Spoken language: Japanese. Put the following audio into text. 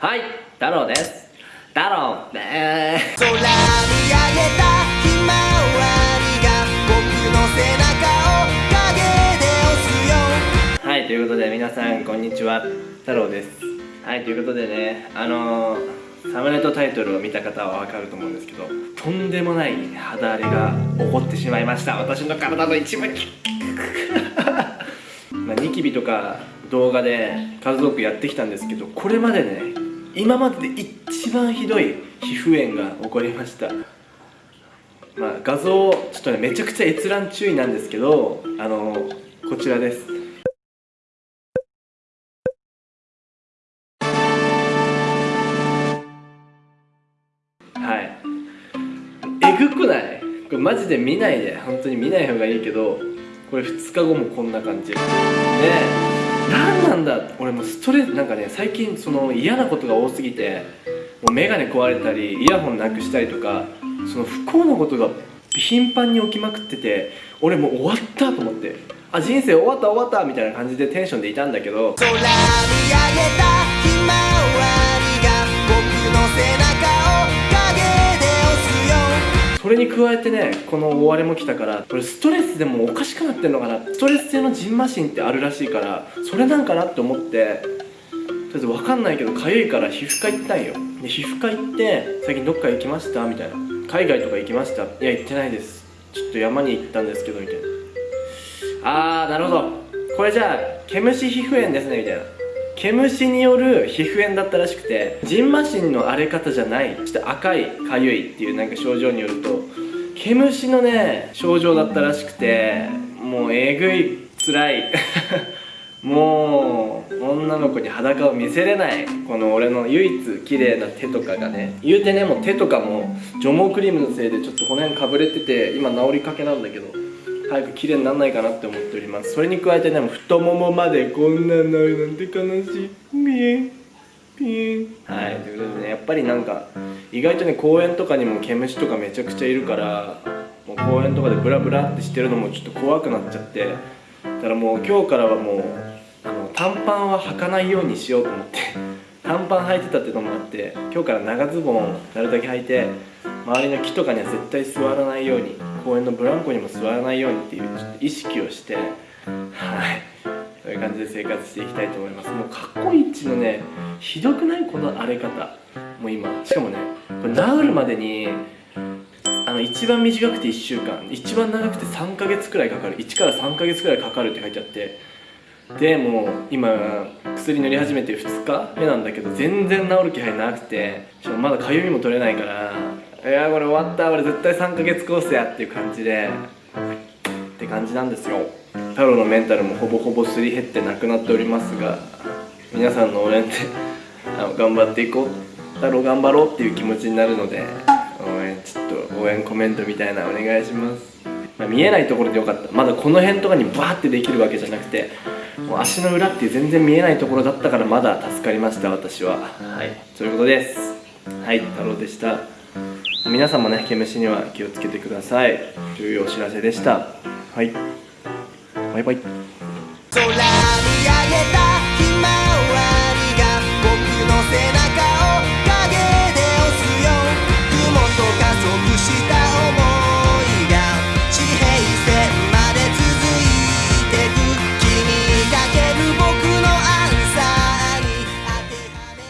はい太郎です。太郎です。空見上げたひまわりが僕の背中を陰で押すよはいということで皆さんこんにちは。太郎です。はいということでねあのー、サムネとタイトルを見た方はわかると思うんですけどとんでもない肌荒れが起こってしまいました。私の体の一部。に まあニキビとか動画で数多くやってきたんですけどこれまでね今までで一番ひどい皮膚炎が起こりました。まあ画像ちょっとねめちゃくちゃ閲覧注意なんですけどあのこちらです。はい。えぐくない？これマジで見ないで。本当に見ない方がいいけどこれ2日後もこんな感じ。ね。え何なんだ？俺もストレスなんかね最近その嫌なことが多すぎてもう眼鏡壊れたりイヤホンなくしたりとかその不幸なことが頻繁に起きまくってて俺もう終わったと思ってあ人生終わった終わったみたいな感じでテンションでいたんだけど。空見上げたれに加えてねこの大荒れも来たからこれストレスでもおかしくなってんのかな。ストレス性のジンマシンってあるらしいからそれなんかなって思ってとりあえず分かんないけどかゆいから皮膚科行ったんよ。で皮膚科行って最近どっか行きました？みたいな。海外とか行きました？いや行ってないです。ちょっと山に行ったんですけどみたいな。あーなるほど。これじゃあ毛虫皮膚炎ですねみたいな。毛虫による皮膚炎だったらしくてジンマシンの荒れ方じゃないちょっと赤いかゆいっていうなんか症状によると毛虫のね症状だったらしくてもうえぐい辛い。もう女の子に裸を見せれないこの俺の唯一綺麗な手とかがね。言うてねもう手とかも除毛クリームのせいでちょっとこの辺かぶれてて今治りかけなんだけど。早く綺麗にならないかなって思っております。それに加えてね太ももまでこんなになるなんて悲しい。ピエン。ピエン。はい。ということでねやっぱりなんか意外とね公園とかにも毛虫とかめちゃくちゃいるからもう公園とかでブラブラってしてるのもちょっと怖くなっちゃってだからもう今日からはもうあの短パンは履かないようにしようと思って 短パン履いてたってのもあって今日から長ズボンなるだけ履いて周りの木とかには絶対座らないように公園のブランコにも座らないようにっていうちょっと意識をしてはい。そういう感じで生活していきたいと思います。もう過去一のねひどくないこの荒れ方。もう今。しかもねこれ治るまでにあの一番短くて1週間。一番長くて3ヶ月くらいかかる。1から3ヶ月くらいかかるって書いてあって。でもう今薬塗り始めて2日目なんだけど全然治る気配なくて。しかもまだかゆみも取れないからやこれ終わった俺絶対3ヶ月コースやっていう感じでって感じなんですよ。太郎のメンタルもほぼほぼすり減ってなくなっておりますが皆さんの応援であの頑張っていこう太郎頑張ろうっていう気持ちになるので応援ちょっと応援コメントみたいなお願いします、まあ見えないところでよかった。まだこの辺とかにバーってできるわけじゃなくてもう足の裏っていう全然見えないところだったからまだ助かりました私は。はい。そういうことです。はい太郎でした。皆さんもね毛虫には気をつけてください。というお知らせでした。はい。バイバイ。